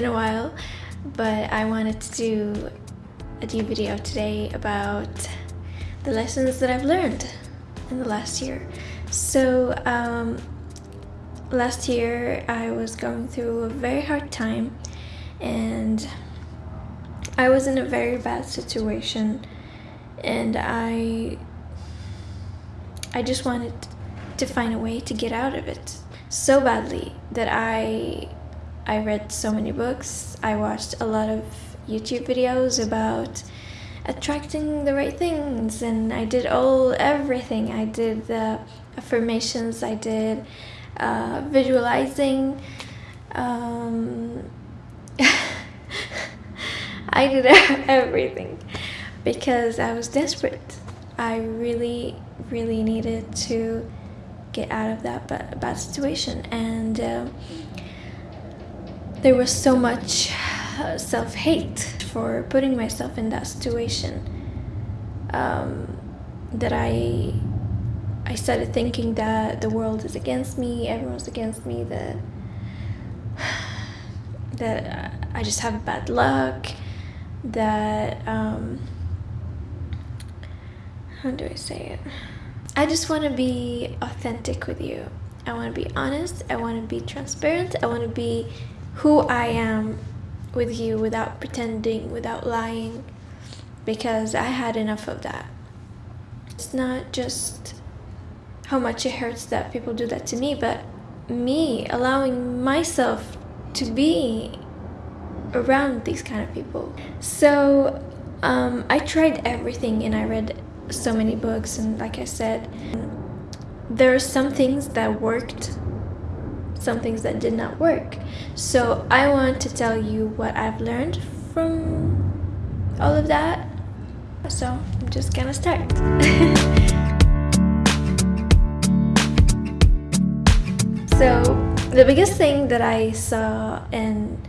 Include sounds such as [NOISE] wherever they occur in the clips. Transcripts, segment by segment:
been a while, but I wanted to do a new video today about the lessons that I've learned in the last year. So um, last year I was going through a very hard time and I was in a very bad situation and I I just wanted to find a way to get out of it so badly that I I read so many books. I watched a lot of YouTube videos about attracting the right things and I did all everything. I did the affirmations, I did uh, visualizing, um, [LAUGHS] I did [LAUGHS] everything because I was desperate. I really, really needed to get out of that bad, situation and uh, there was so much uh, self-hate for putting myself in that situation um, that I I started thinking that the world is against me, everyone's against me, that [SIGHS] that I just have bad luck, that um, how do I say it? I just want to be authentic with you. I want to be honest. I want to be transparent. I want to be who I am with you without pretending, without lying, because I had enough of that. It's not just how much it hurts that people do that to me, but me allowing myself to be around these kind of people. So um, I tried everything and I read so many books and like I said, there are some things that worked some things that did not work. So I want to tell you what I've learned from all of that. So I'm just gonna start. [LAUGHS] so the biggest thing that I saw in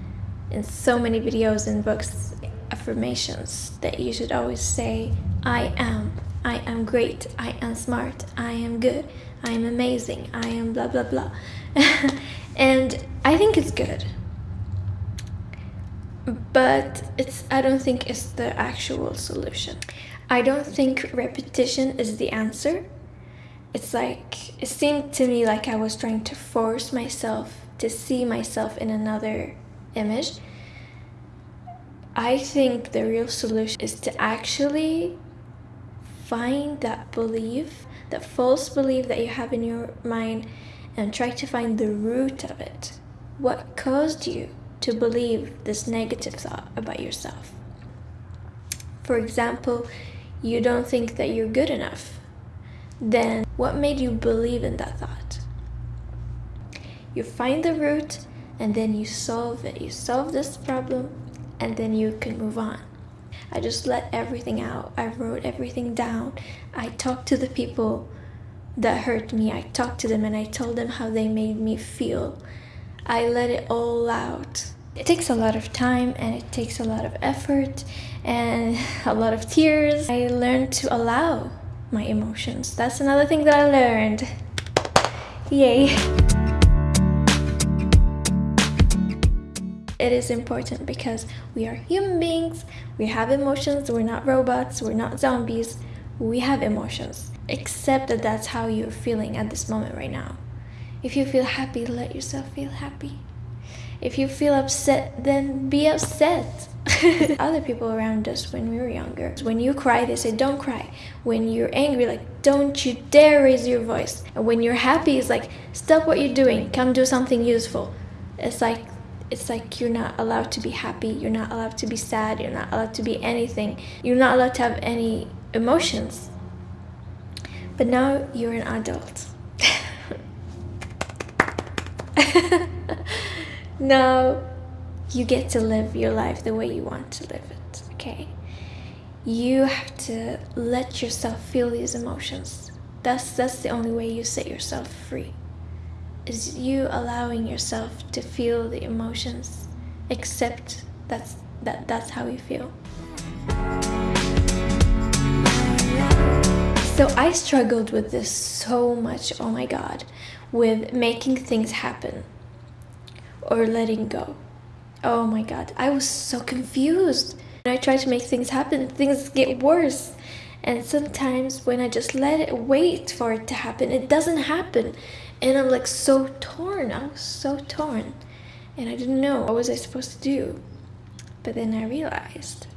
in so many videos and books affirmations that you should always say I am I am great I am smart I am good I am amazing I am blah blah blah. [LAUGHS] And I think it's good. But it's I don't think it's the actual solution. I don't think repetition is the answer. It's like it seemed to me like I was trying to force myself to see myself in another image. I think the real solution is to actually find that belief that false belief that you have in your mind and try to find the root of it. What caused you to believe this negative thought about yourself? For example, you don't think that you're good enough. Then what made you believe in that thought? You find the root and then you solve it. You solve this problem and then you can move on. I just let everything out. I wrote everything down. I talked to the people that hurt me. I talked to them and I told them how they made me feel. I let it all out. It takes a lot of time and it takes a lot of effort and [LAUGHS] a lot of tears. I learned to allow my emotions. That's another thing that I learned. Yay. It is important because we are human beings, we have emotions, we're not robots, we're not zombies, we have emotions accept that that's how you're feeling at this moment right now. If you feel happy, let yourself feel happy. If you feel upset, then be upset. [LAUGHS] Other people around us when we were younger, when you cry, they say, don't cry. When you're angry, like, don't you dare raise your voice. And when you're happy, it's like, stop what you're doing, come do something useful. It's like, it's like you're not allowed to be happy, you're not allowed to be sad, you're not allowed to be anything. You're not allowed to have any emotions. But now you're an adult. [LAUGHS] now you get to live your life the way you want to live it, okay? You have to let yourself feel these emotions. That's, that's the only way you set yourself free. Is you allowing yourself to feel the emotions, accept that's, that, that's how you feel. So I struggled with this so much, oh my god, with making things happen or letting go. Oh my god, I was so confused. When I try to make things happen, things get worse. And sometimes when I just let it wait for it to happen, it doesn't happen. And I'm like so torn. I was so torn. And I didn't know what was I supposed to do. But then I realized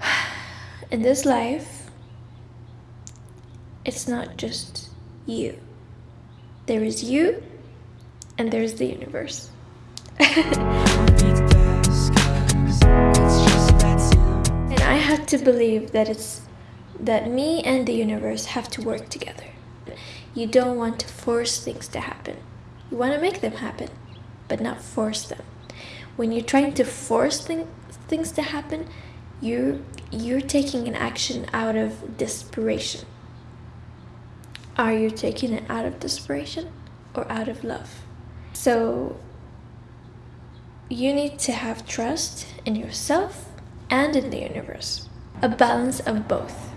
[SIGHS] in this life, it's not just you. There is you and there's the universe. [LAUGHS] and I had to believe that it's that me and the universe have to work together. You don't want to force things to happen. You want to make them happen, but not force them. When you're trying to force thing, things to happen, you're, you're taking an action out of desperation. Are you taking it out of desperation or out of love? So you need to have trust in yourself and in the universe. A balance of both.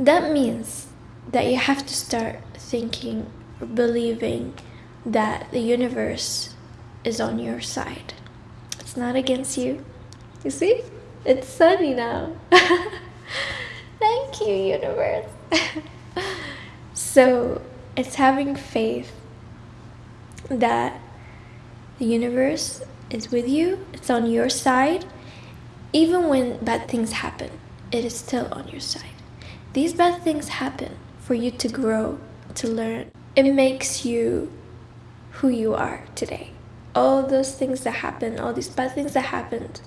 That means that you have to start thinking, believing that the universe is on your side. It's not against you. You see? It's sunny now. [LAUGHS] Thank you, universe. [LAUGHS] so, it's having faith that the universe is with you, it's on your side. Even when bad things happen, it is still on your side. These bad things happen for you to grow, to learn. It makes you who you are today. All those things that happened, all these bad things that happened,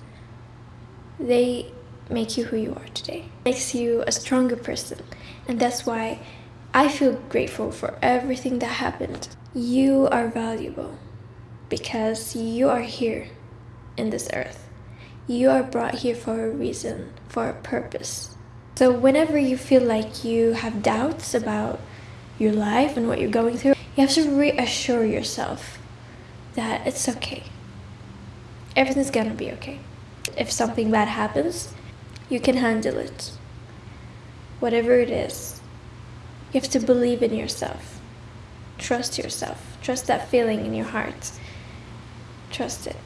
they make you who you are today. It makes you a stronger person. And that's why I feel grateful for everything that happened. You are valuable because you are here in this earth. You are brought here for a reason, for a purpose. So whenever you feel like you have doubts about your life and what you're going through, you have to reassure yourself that it's okay. Everything's gonna be okay. If something bad happens, you can handle it. Whatever it is, you have to believe in yourself. Trust yourself. Trust that feeling in your heart trust it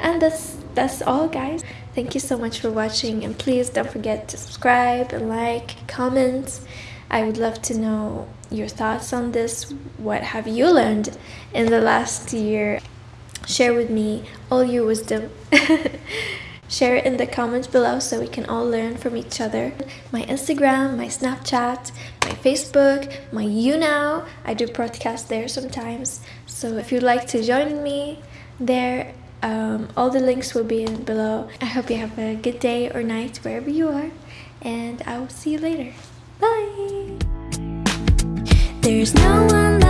and that's that's all guys. Thank you so much for watching and please don't forget to subscribe and like comment. I would love to know your thoughts on this. What have you learned in the last year? Share with me all your wisdom. [LAUGHS] Share it in the comments below so we can all learn from each other. My instagram my snapchat my facebook my YouNow. I do podcasts there sometimes. So if you'd like to join me there, um, all the links will be in below. I hope you have a good day or night wherever you are. And I will see you later. Bye! There's no one